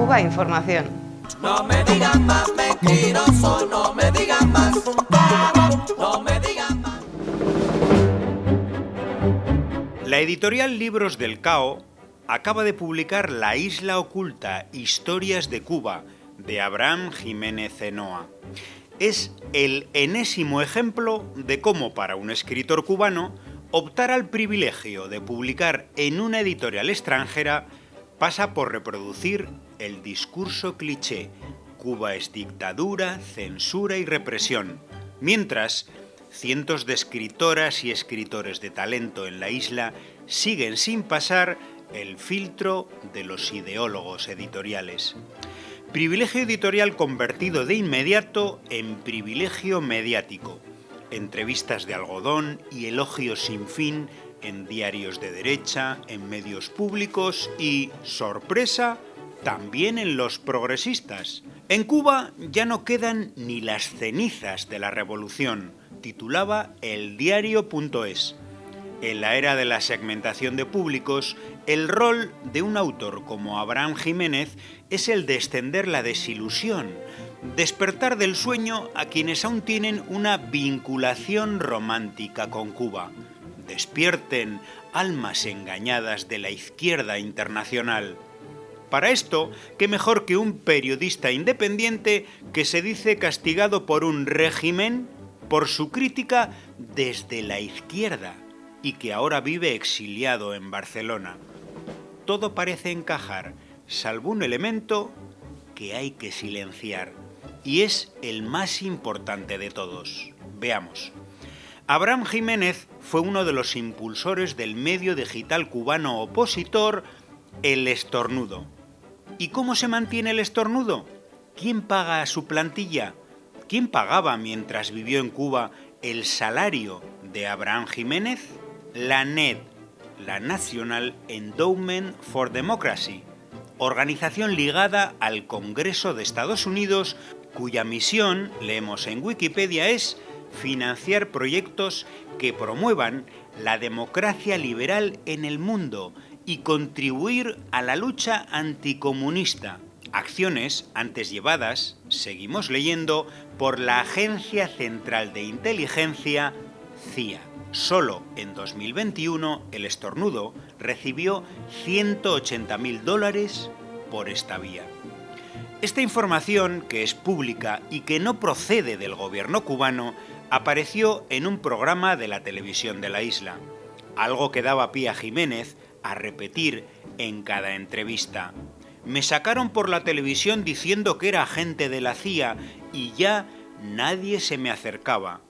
Cuba Información. No me digan más mentiroso, no me digan más, no me digan más. La editorial Libros del Cao acaba de publicar La isla oculta, Historias de Cuba, de Abraham Jiménez Zenoa. Es el enésimo ejemplo de cómo para un escritor cubano optar al privilegio de publicar en una editorial extranjera pasa por reproducir el discurso cliché Cuba es dictadura, censura y represión, mientras cientos de escritoras y escritores de talento en la isla siguen sin pasar el filtro de los ideólogos editoriales. Privilegio editorial convertido de inmediato en privilegio mediático. Entrevistas de algodón y elogios sin fin en diarios de derecha, en medios públicos y, sorpresa, también en los progresistas. En Cuba ya no quedan ni las cenizas de la revolución, titulaba el diario.es. En la era de la segmentación de públicos, el rol de un autor como Abraham Jiménez es el de extender la desilusión, despertar del sueño a quienes aún tienen una vinculación romántica con Cuba. Despierten almas engañadas de la izquierda internacional. Para esto, qué mejor que un periodista independiente que se dice castigado por un régimen por su crítica desde la izquierda y que ahora vive exiliado en Barcelona. Todo parece encajar, salvo un elemento que hay que silenciar, y es el más importante de todos. Veamos. Abraham Jiménez fue uno de los impulsores del medio digital cubano opositor El Estornudo. ¿Y cómo se mantiene el estornudo? ¿Quién paga a su plantilla? ¿Quién pagaba mientras vivió en Cuba el salario de Abraham Jiménez? La NED, la National Endowment for Democracy, organización ligada al Congreso de Estados Unidos cuya misión, leemos en Wikipedia, es financiar proyectos que promuevan la democracia liberal en el mundo y contribuir a la lucha anticomunista. Acciones antes llevadas, seguimos leyendo, por la Agencia Central de Inteligencia, CIA. Solo en 2021 el estornudo recibió 180.000 dólares por esta vía. Esta información, que es pública y que no procede del gobierno cubano, apareció en un programa de la televisión de la isla, algo que daba pie a Jiménez a repetir en cada entrevista. Me sacaron por la televisión diciendo que era agente de la CIA y ya nadie se me acercaba.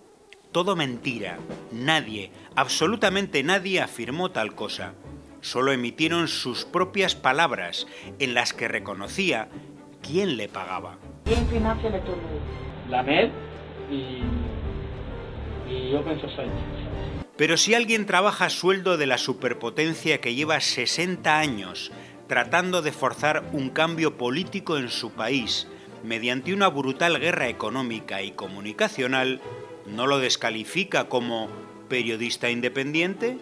Todo mentira. Nadie, absolutamente nadie afirmó tal cosa. Solo emitieron sus propias palabras en las que reconocía quién le pagaba. ¿Quién financia? La MED y, y Open Society. Pero si alguien trabaja a sueldo de la superpotencia que lleva 60 años tratando de forzar un cambio político en su país mediante una brutal guerra económica y comunicacional, ¿no lo descalifica como periodista independiente?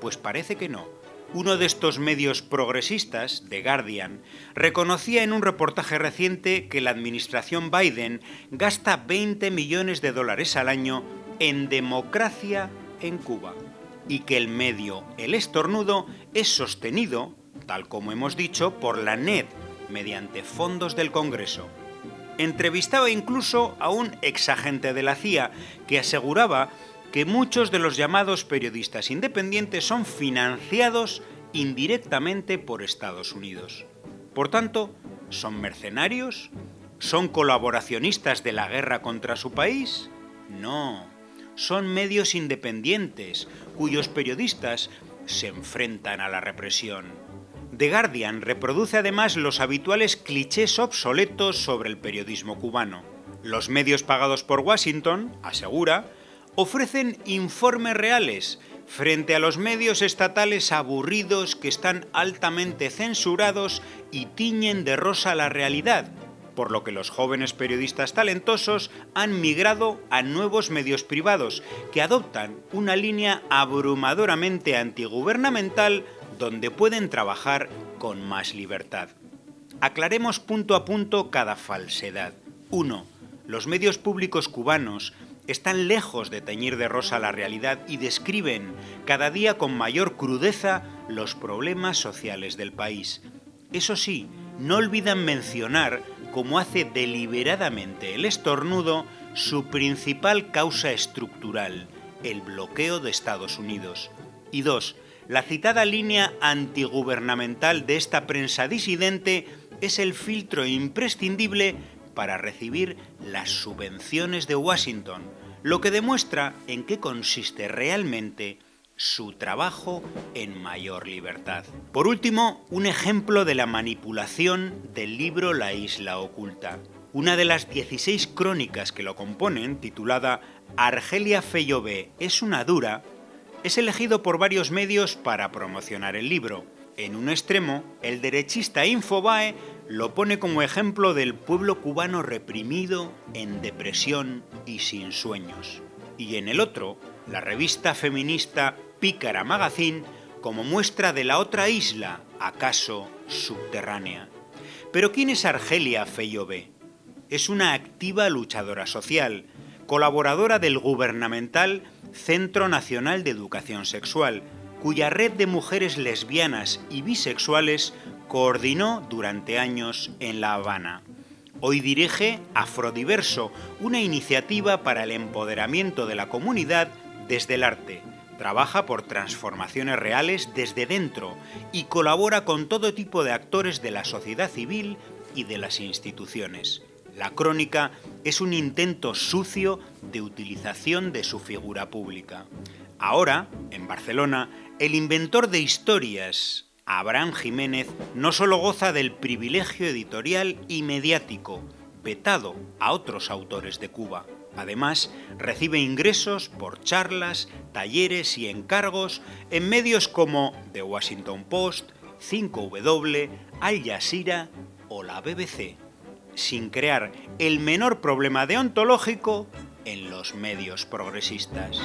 Pues parece que no. Uno de estos medios progresistas, The Guardian, reconocía en un reportaje reciente que la administración Biden gasta 20 millones de dólares al año en democracia en Cuba y que el medio El Estornudo es sostenido, tal como hemos dicho, por la NED mediante fondos del Congreso. Entrevistaba incluso a un exagente de la CIA que aseguraba que muchos de los llamados periodistas independientes son financiados indirectamente por Estados Unidos. Por tanto, ¿son mercenarios? ¿Son colaboracionistas de la guerra contra su país? No, son medios independientes cuyos periodistas se enfrentan a la represión. The Guardian reproduce además los habituales clichés obsoletos sobre el periodismo cubano. Los medios pagados por Washington, asegura, ofrecen informes reales frente a los medios estatales aburridos que están altamente censurados y tiñen de rosa la realidad, por lo que los jóvenes periodistas talentosos han migrado a nuevos medios privados que adoptan una línea abrumadoramente antigubernamental donde pueden trabajar con más libertad. Aclaremos punto a punto cada falsedad. 1. Los medios públicos cubanos están lejos de teñir de rosa la realidad y describen cada día con mayor crudeza los problemas sociales del país. Eso sí, no olvidan mencionar, como hace deliberadamente el estornudo, su principal causa estructural, el bloqueo de Estados Unidos. Y dos, la citada línea antigubernamental de esta prensa disidente es el filtro imprescindible para recibir las subvenciones de Washington, lo que demuestra en qué consiste realmente su trabajo en mayor libertad. Por último, un ejemplo de la manipulación del libro La isla oculta. Una de las 16 crónicas que lo componen, titulada Argelia Feyové es una dura, es elegido por varios medios para promocionar el libro. En un extremo, el derechista Infobae lo pone como ejemplo del pueblo cubano reprimido, en depresión y sin sueños. Y en el otro, la revista feminista Pícara Magazine como muestra de la otra isla, acaso subterránea. Pero ¿quién es Argelia Feyové? Es una activa luchadora social, colaboradora del gubernamental Centro Nacional de Educación Sexual, cuya red de mujeres lesbianas y bisexuales coordinó durante años en La Habana. Hoy dirige Afrodiverso, una iniciativa para el empoderamiento de la comunidad desde el arte. Trabaja por transformaciones reales desde dentro y colabora con todo tipo de actores de la sociedad civil y de las instituciones. La crónica es un intento sucio de utilización de su figura pública. Ahora, en Barcelona, el inventor de historias, Abraham Jiménez no solo goza del privilegio editorial y mediático, vetado a otros autores de Cuba. Además, recibe ingresos por charlas, talleres y encargos en medios como The Washington Post, 5W, Al Jazeera o la BBC, sin crear el menor problema deontológico en los medios progresistas.